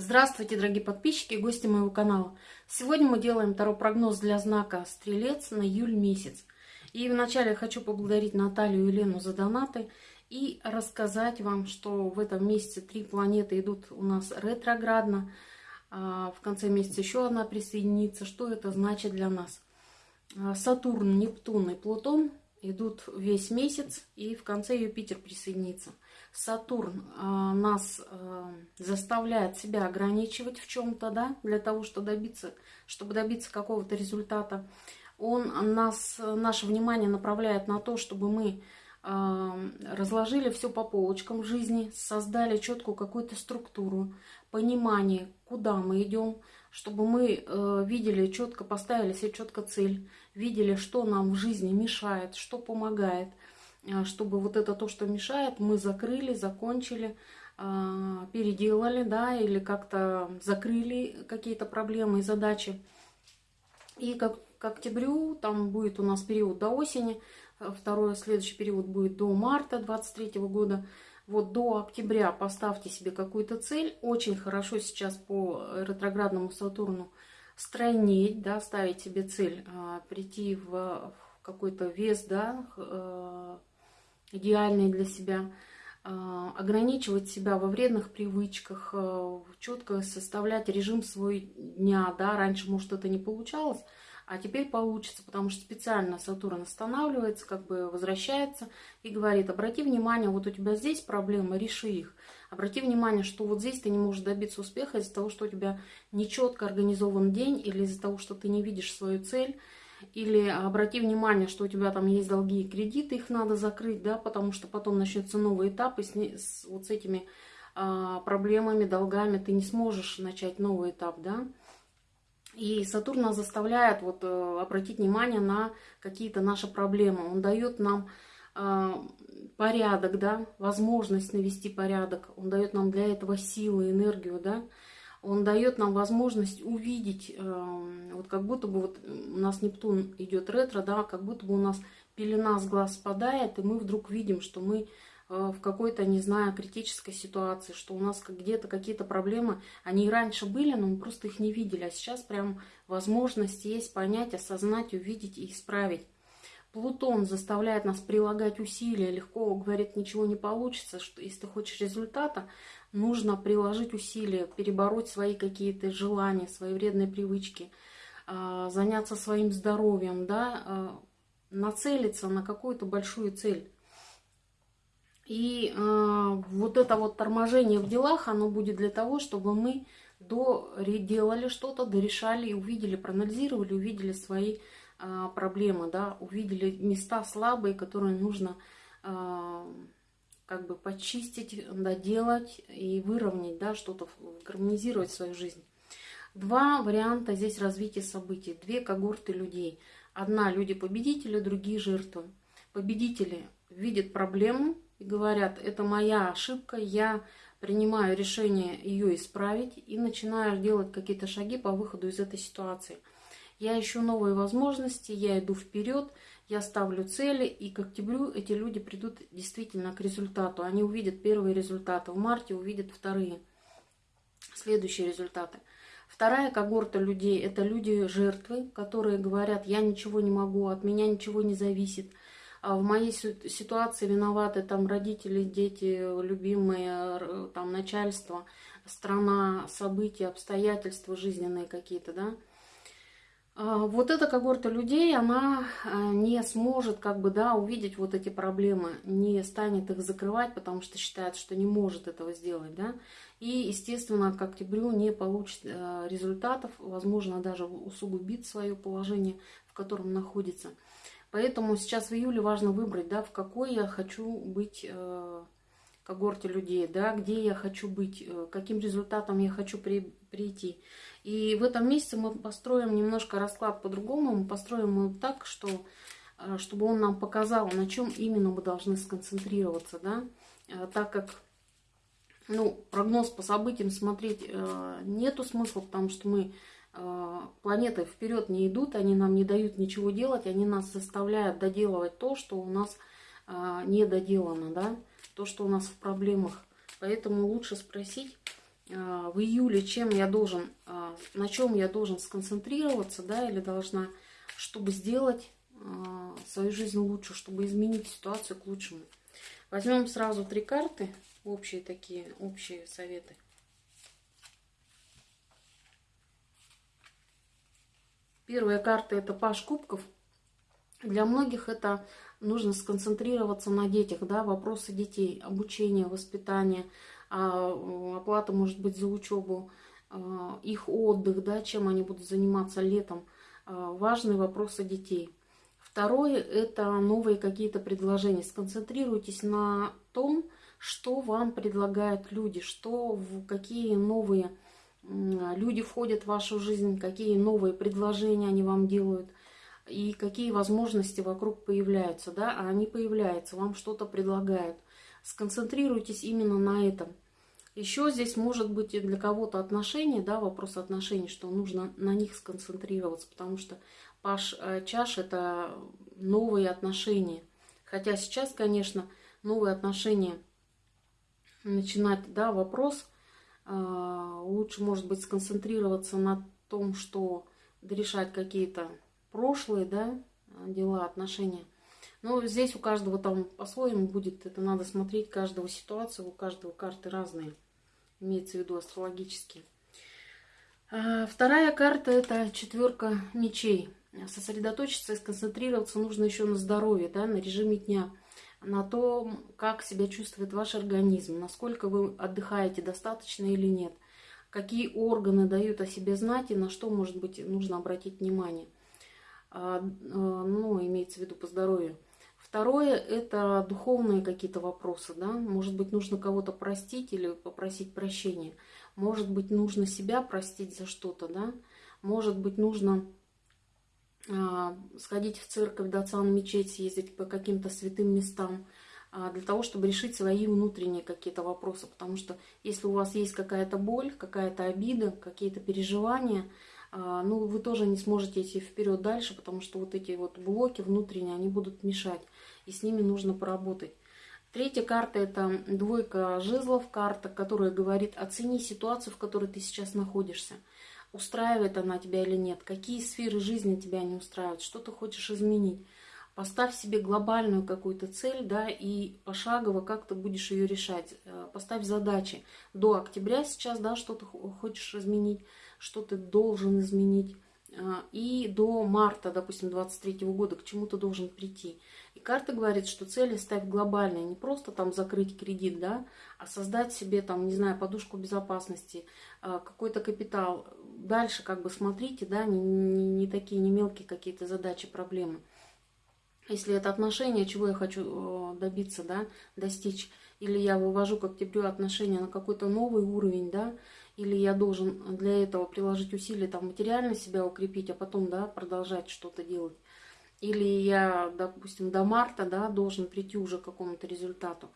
Здравствуйте, дорогие подписчики и гости моего канала. Сегодня мы делаем второй прогноз для знака Стрелец на июль месяц. И вначале я хочу поблагодарить Наталью и Елену за донаты и рассказать вам, что в этом месяце три планеты идут у нас ретроградно. А в конце месяца еще одна присоединится. Что это значит для нас? А, Сатурн, Нептун и Плутон идут весь месяц, и в конце Юпитер присоединится. Сатурн э, нас э, заставляет себя ограничивать в чем-то, да, для того, чтобы добиться, чтобы добиться какого-то результата. Он нас, наше внимание направляет на то, чтобы мы э, разложили все по полочкам в жизни, создали четкую какую-то структуру, понимание, куда мы идем, чтобы мы видели четко, поставили себе четко цель, видели, что нам в жизни мешает, что помогает, чтобы вот это то, что мешает, мы закрыли, закончили, э, переделали, да, или как-то закрыли какие-то проблемы и задачи. И как к октябрю, там будет у нас период до осени, э, второй следующий период будет до марта 23 года, вот до октября поставьте себе какую-то цель. Очень хорошо сейчас по ретроградному Сатурну стройнеть, да, ставить себе цель, а, прийти в, в какой-то вес, да, э, идеальный для себя, а, ограничивать себя во вредных привычках, э, четко составлять режим свой дня, да, раньше, может, это не получалось, а теперь получится, потому что специально Сатурн останавливается, как бы возвращается и говорит, обрати внимание, вот у тебя здесь проблемы, реши их. Обрати внимание, что вот здесь ты не можешь добиться успеха из-за того, что у тебя нечетко организован день, или из-за того, что ты не видишь свою цель, или обрати внимание, что у тебя там есть долги и кредиты, их надо закрыть, да, потому что потом начнется новый этап, и с, с, вот с этими а, проблемами, долгами ты не сможешь начать новый этап, да. И Сатурн нас заставляет вот, э, обратить внимание на какие-то наши проблемы. Он дает нам э, порядок, да, возможность навести порядок. Он дает нам для этого силы, энергию, да. Он дает нам возможность увидеть, э, вот как будто бы вот у нас Нептун идет ретро, да, как будто бы у нас пелена с глаз спадает, и мы вдруг видим, что мы Э, в какой-то, не знаю, критической ситуации, что у нас где-то какие-то проблемы, они и раньше были, но мы просто их не видели, а сейчас прям возможность есть понять, осознать, увидеть и исправить. Плутон заставляет нас прилагать усилия, легко говорит, ничего не получится, что если ты хочешь результата, нужно приложить усилия, перебороть свои какие-то желания, свои вредные привычки, э, заняться своим здоровьем, да, э, нацелиться на какую-то большую цель. И э, вот это вот торможение в делах, оно будет для того, чтобы мы доделали что-то, дорешали, увидели, проанализировали, увидели свои э, проблемы, да, увидели места слабые, которые нужно как бы почистить, доделать и выровнять, да, что-то гармонизировать свою жизнь. Два варианта здесь развития событий, две когорты людей. Одна люди победители, другие жертвы. Победители видят проблему, и говорят, это моя ошибка, я принимаю решение ее исправить и начинаю делать какие-то шаги по выходу из этой ситуации. Я ищу новые возможности, я иду вперед, я ставлю цели, и к октябрю эти люди придут действительно к результату. Они увидят первые результаты, в марте увидят вторые, следующие результаты. Вторая когорта людей – это люди-жертвы, которые говорят, я ничего не могу, от меня ничего не зависит – а в моей ситуации виноваты там родители, дети, любимые, там начальство, страна, события, обстоятельства жизненные какие-то, да. А вот эта когорта людей, она а, не сможет как бы, да, увидеть вот эти проблемы, не станет их закрывать, потому что считает, что не может этого сделать, да. И, естественно, к октябрю не получит результатов, возможно, даже усугубит свое положение, в котором находится. Поэтому сейчас в июле важно выбрать, да, в какой я хочу быть когорте людей, да, где я хочу быть, э, каким результатом я хочу при, прийти. И в этом месяце мы построим немножко расклад по-другому, мы построим его так, что, э, чтобы он нам показал, на чем именно мы должны сконцентрироваться, да, э, так как ну, прогноз по событиям смотреть нету смысла, потому что мы планеты вперед не идут, они нам не дают ничего делать, они нас заставляют доделывать то, что у нас не доделано, да, то, что у нас в проблемах. Поэтому лучше спросить, а, в июле, чем я должен, а, на чем я должен сконцентрироваться, да, или должна, чтобы сделать а, свою жизнь лучше, чтобы изменить ситуацию к лучшему. Возьмем сразу три карты, общие такие, общие советы. Первая карта это Паш Кубков. Для многих это нужно сконцентрироваться на детях, да, вопросы детей, обучение, воспитание, оплата, может быть, за учебу, их отдых, да, чем они будут заниматься летом. Важные вопросы детей. Второе – это новые какие-то предложения. Сконцентрируйтесь на том, что вам предлагают люди, что, какие новые люди входят в вашу жизнь, какие новые предложения они вам делают и какие возможности вокруг появляются, да, а они появляются, вам что-то предлагают. Сконцентрируйтесь именно на этом. Еще здесь может быть и для кого-то отношения, да, вопрос отношений, что нужно на них сконцентрироваться, потому что Паш э, Чаш – это новые отношения. Хотя сейчас, конечно, новые отношения начинать, да, вопрос – а, лучше, может быть, сконцентрироваться на том, что решать какие-то прошлые да, дела, отношения. Но здесь у каждого там по-своему будет, это надо смотреть каждого ситуацию, у каждого карты разные, имеется в виду астрологические. А, вторая карта это четверка мечей. Сосредоточиться и сконцентрироваться нужно еще на здоровье, да, на режиме дня на том, как себя чувствует ваш организм, насколько вы отдыхаете достаточно или нет, какие органы дают о себе знать и на что, может быть, нужно обратить внимание. А, а, ну, имеется в виду по здоровью. Второе – это духовные какие-то вопросы, да, может быть, нужно кого-то простить или попросить прощения, может быть, нужно себя простить за что-то, да, может быть, нужно а, сходить в церковь, отца на мечеть, съездить по каким-то святым местам, для того, чтобы решить свои внутренние какие-то вопросы. Потому что если у вас есть какая-то боль, какая-то обида, какие-то переживания, ну, вы тоже не сможете идти вперед дальше, потому что вот эти вот блоки внутренние, они будут мешать, и с ними нужно поработать. Третья карта – это двойка жезлов, карта, которая говорит, оцени ситуацию, в которой ты сейчас находишься устраивает она тебя или нет, какие сферы жизни тебя не устраивают, что ты хочешь изменить. Поставь себе глобальную какую-то цель, да, и пошагово как ты будешь ее решать. Поставь задачи до октября сейчас, да, что ты хочешь изменить, что ты должен изменить. Э, и до марта, допустим, 23 года к чему ты должен прийти. И карта говорит, что цели ставь глобальные, не просто там закрыть кредит, да, а создать себе там, не знаю, подушку безопасности, э, какой-то капитал, дальше как бы смотрите, да, не, не, не такие, не мелкие какие-то задачи, проблемы. Если это отношения, чего я хочу э, добиться, да, достичь, или я вывожу к октябрю отношения на какой-то новый уровень, да, или я должен для этого приложить усилия, там, материально себя укрепить, а потом, да, продолжать что-то делать. Или я, допустим, до марта, да, должен прийти уже к какому-то результату.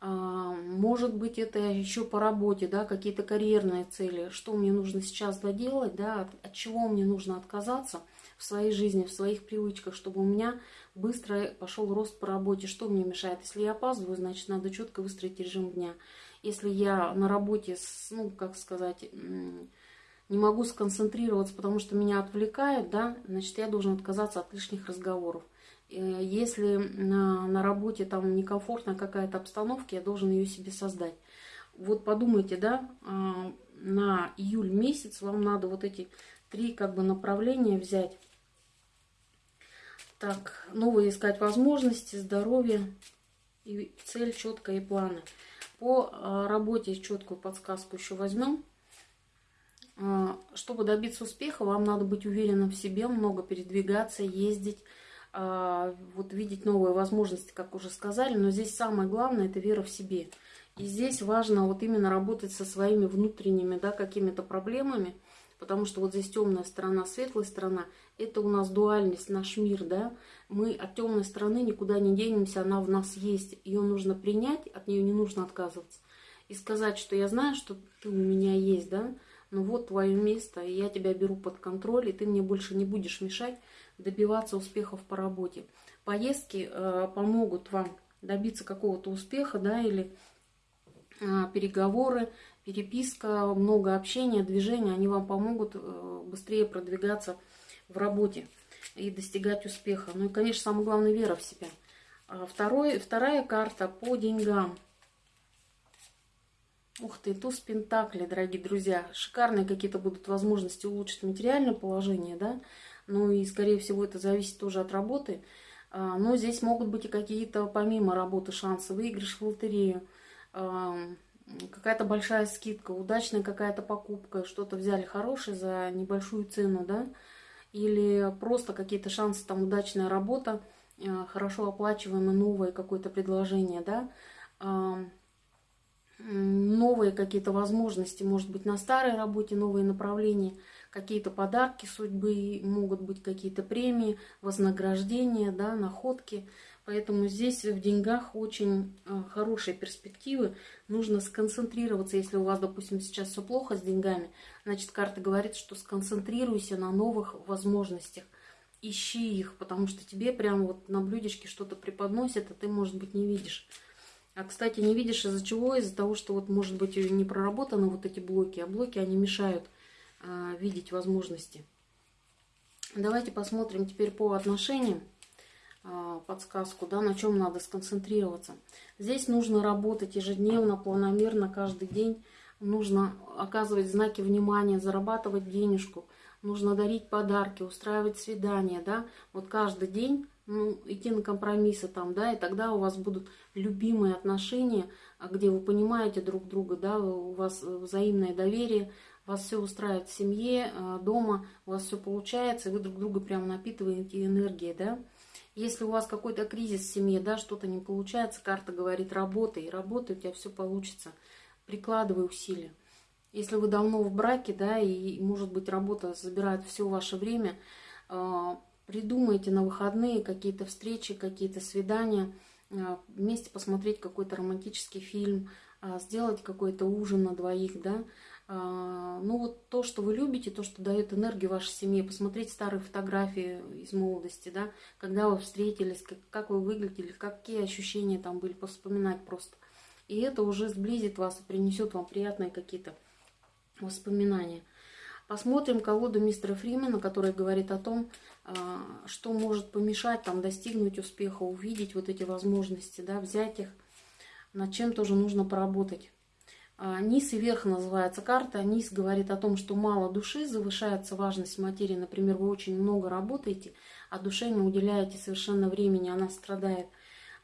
А, может быть, это еще по работе, да, какие-то карьерные цели, что мне нужно сейчас доделать, да, от чего мне нужно отказаться в своей жизни, в своих привычках, чтобы у меня быстро пошел рост по работе. Что мне мешает? Если я опаздываю, значит, надо четко выстроить режим дня. Если я на работе, ну, как сказать, не могу сконцентрироваться, потому что меня отвлекает, да, значит, я должен отказаться от лишних разговоров. Э, если на, на работе там некомфортная какая-то обстановка, я должен ее себе создать. Вот подумайте, да, а, на июль месяц вам надо вот эти три как бы направления взять. Так, новые искать возможности, здоровье и цель четкая и планы. По а, работе четкую подсказку еще возьмем. А, чтобы добиться успеха, вам надо быть уверенным в себе, много передвигаться, ездить, а, вот видеть новые возможности, как уже сказали, но здесь самое главное это вера в себе. И здесь важно вот именно работать со своими внутренними, да, какими-то проблемами, потому что вот здесь темная сторона, светлая сторона, это у нас дуальность, наш мир, да, мы от темной стороны никуда не денемся, она в нас есть, ее нужно принять, от нее не нужно отказываться. И сказать, что я знаю, что ты у меня есть, да, ну вот твое место, и я тебя беру под контроль, и ты мне больше не будешь мешать, добиваться успехов по работе. Поездки э, помогут вам добиться какого-то успеха, да, или э, переговоры, переписка, много общения, движения, они вам помогут э, быстрее продвигаться в работе и достигать успеха. Ну и, конечно, самое главное, вера в себя. А второй, вторая карта по деньгам. Ух ты, туз Пентакли, дорогие друзья. Шикарные какие-то будут возможности улучшить материальное положение, да. Ну и, скорее всего, это зависит тоже от работы. А, но здесь могут быть и какие-то, помимо работы, шансы. Выигрыш в лотерею, какая-то большая скидка, удачная какая-то покупка, что-то взяли хорошее за небольшую цену, да, или просто какие-то шансы, там, удачная работа, а, хорошо оплачиваемое новое какое-то предложение, да, новые какие-то возможности, может быть, на старой работе, новые направления, какие-то подарки судьбы, могут быть какие-то премии, вознаграждения, да, находки. Поэтому здесь в деньгах очень а, хорошие перспективы. Нужно сконцентрироваться, если у вас, допустим, сейчас все плохо с деньгами, значит, карта говорит, что сконцентрируйся на новых возможностях. Ищи их, потому что тебе прямо вот на блюдечке что-то преподносят, а ты, может быть, не видишь. А, кстати, не видишь из-за чего? Из-за того, что вот, может быть, не проработаны вот эти блоки, а блоки, они мешают а, видеть возможности. Давайте посмотрим теперь по отношениям. А, подсказку, да, на чем надо сконцентрироваться. Здесь нужно работать ежедневно, планомерно, каждый день. Нужно оказывать знаки внимания, зарабатывать денежку. Нужно дарить подарки, устраивать свидания, да. Вот каждый день ну, идти на компромиссы там, да, и тогда у вас будут любимые отношения, где вы понимаете друг друга, да, у вас взаимное доверие, вас все устраивает в семье, а, дома, у вас все получается, и вы друг друга прям напитываете энергией, да. Если у вас какой-то кризис в семье, да, что-то не получается, карта говорит, работай, работай, у тебя все получится. Прикладывай усилия. Если вы давно в браке, да, и, может быть, работа забирает все ваше время, а, придумайте на выходные какие-то встречи, какие-то свидания, а, вместе посмотреть какой-то романтический фильм, а, сделать какой-то ужин на двоих, да, ну вот то, что вы любите, то, что дает энергию вашей семье, посмотреть старые фотографии из молодости, да, когда вы встретились, как, как вы выглядели, какие ощущения там были, вспоминать просто. И это уже сблизит вас и принесет вам приятные какие-то воспоминания. Посмотрим колоду мистера Фримена, которая говорит о том, а, что может помешать там достигнуть успеха, увидеть вот эти возможности, да, взять их, над чем тоже нужно поработать. Низ и верх называется карта. Низ говорит о том, что мало души, завышается важность материи. Например, вы очень много работаете, а душе не уделяете совершенно времени, она страдает,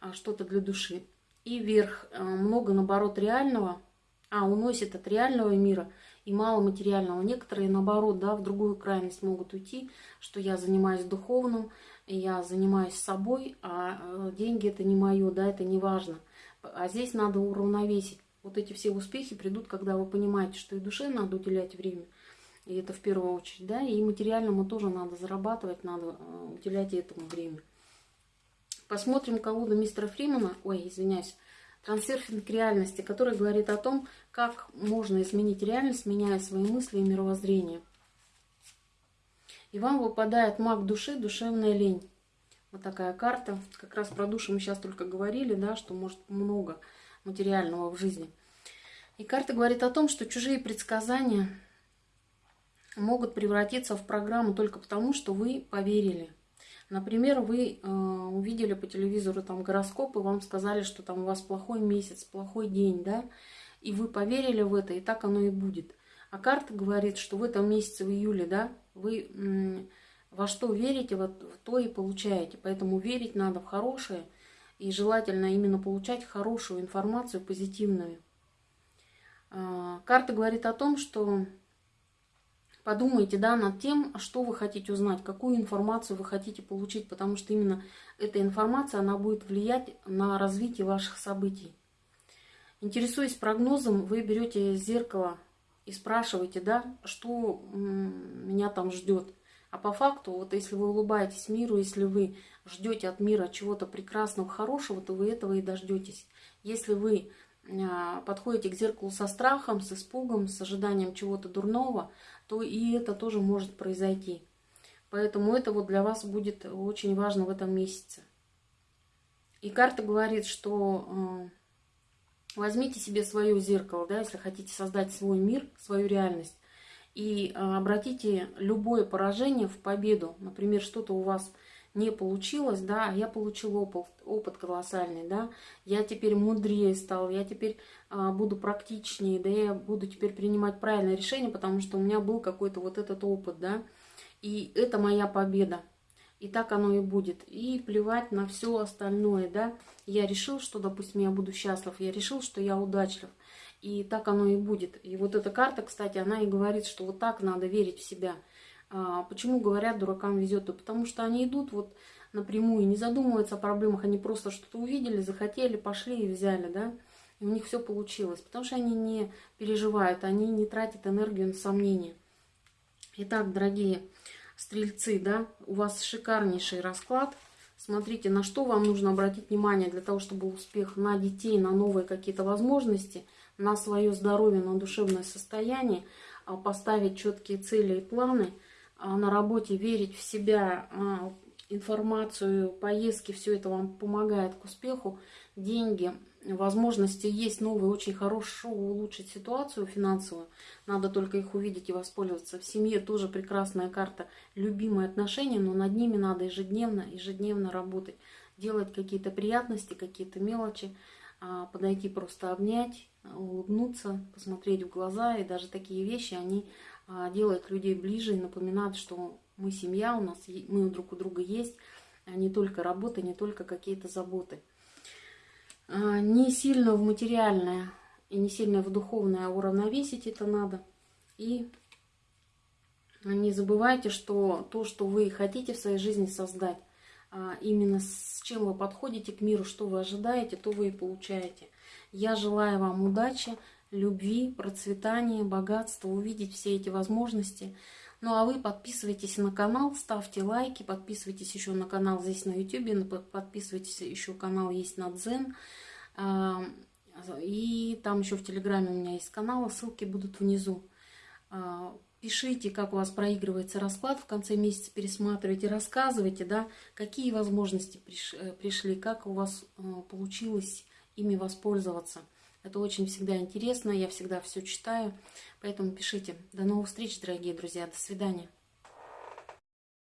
а, что-то для души. И верх а, много, наоборот, реального, а уносит от реального мира и мало материального. Некоторые, наоборот, да, в другую крайность могут уйти, что я занимаюсь духовным, я занимаюсь собой, а деньги это не мое, да, это не важно. А здесь надо уравновесить вот эти все успехи придут, когда вы понимаете, что и душе надо уделять время, и это в первую очередь, да, и материальному тоже надо зарабатывать, надо э, уделять этому время. Посмотрим колоду мистера Фримана, ой, извиняюсь, трансерфинг реальности, который говорит о том, как можно изменить реальность, меняя свои мысли и мировоззрение. И вам выпадает маг души, душевная лень. Вот такая карта. Как раз про душу мы сейчас только говорили, да, что может много материального в жизни. И карта говорит о том, что чужие предсказания могут превратиться в программу только потому, что вы поверили. Например, вы э, увидели по телевизору там гороскоп, и вам сказали, что там у вас плохой месяц, плохой день, да, и вы поверили в это, и так оно и будет. А карта говорит, что в этом месяце, в июле, да, вы во что верите, вот в то и получаете. Поэтому верить надо в хорошее – и желательно именно получать хорошую информацию, позитивную. А, карта говорит о том, что подумайте да, над тем, что вы хотите узнать, какую информацию вы хотите получить, потому что именно эта информация, она будет влиять на развитие ваших событий. Интересуясь прогнозом, вы берете зеркало и спрашиваете, да, что меня там ждет. А по факту, вот если вы улыбаетесь миру, если вы ждете от мира чего-то прекрасного, хорошего, то вы этого и дождетесь. Если вы а, подходите к зеркалу со страхом, с испугом, с ожиданием чего-то дурного, то и это тоже может произойти. Поэтому это вот для вас будет очень важно в этом месяце. И карта говорит, что Возьмите себе свое зеркало, да, если хотите создать свой мир, свою реальность, и а, обратите любое поражение в победу. Например, что-то у вас не получилось, да, я получил опыт, опыт колоссальный, да, я теперь мудрее стал, я теперь а, буду практичнее, да, я буду теперь принимать правильное решение, потому что у меня был какой-то вот этот опыт, да, и это моя победа. И так оно и будет. И плевать на все остальное, да. Я решил, что, допустим, я буду счастлив, я решил, что я удачлив. И так оно и будет. И вот эта карта, кстати, она и говорит, что вот так надо верить в себя. А, почему говорят, дуракам везет? потому что они идут вот напрямую, не задумываются о проблемах, они просто что-то увидели, захотели, пошли и взяли, да, и у них все получилось, потому что они не переживают, они не тратят энергию на сомнения. Итак, дорогие стрельцы, да, у вас шикарнейший расклад. Смотрите, на что вам нужно обратить внимание для того, чтобы успех на детей, на новые какие-то возможности – на свое здоровье, на душевное состояние, а, поставить четкие цели и планы, а, на работе верить в себя, а, информацию, поездки, все это вам помогает к успеху, деньги, возможности есть новые, очень хорошо улучшить ситуацию финансовую, надо только их увидеть и воспользоваться. В семье тоже прекрасная карта, любимые отношения, но над ними надо ежедневно, ежедневно работать, делать какие-то приятности, какие-то мелочи, подойти просто обнять, улыбнуться, посмотреть в глаза. И даже такие вещи, они а, делают людей ближе и напоминают, что мы семья, у нас мы друг у друга есть, а не только работа, не только какие-то заботы. А, не сильно в материальное и не сильно в духовное уравновесить это надо. И не забывайте, что то, что вы хотите в своей жизни создать, именно с чем вы подходите к миру, что вы ожидаете, то вы и получаете. Я желаю вам удачи, любви, процветания, богатства, увидеть все эти возможности. Ну а вы подписывайтесь на канал, ставьте лайки, подписывайтесь еще на канал здесь на YouTube, подписывайтесь еще канал есть на Дзен. А, и там еще в Телеграме у меня есть канал, ссылки будут внизу. А, пишите, как у вас проигрывается расклад в конце месяца, пересматривайте, рассказывайте, да, какие возможности э, пришли, как у вас э, получилось ими воспользоваться. Это очень всегда интересно, я всегда все читаю, поэтому пишите. До новых встреч, дорогие друзья, до свидания.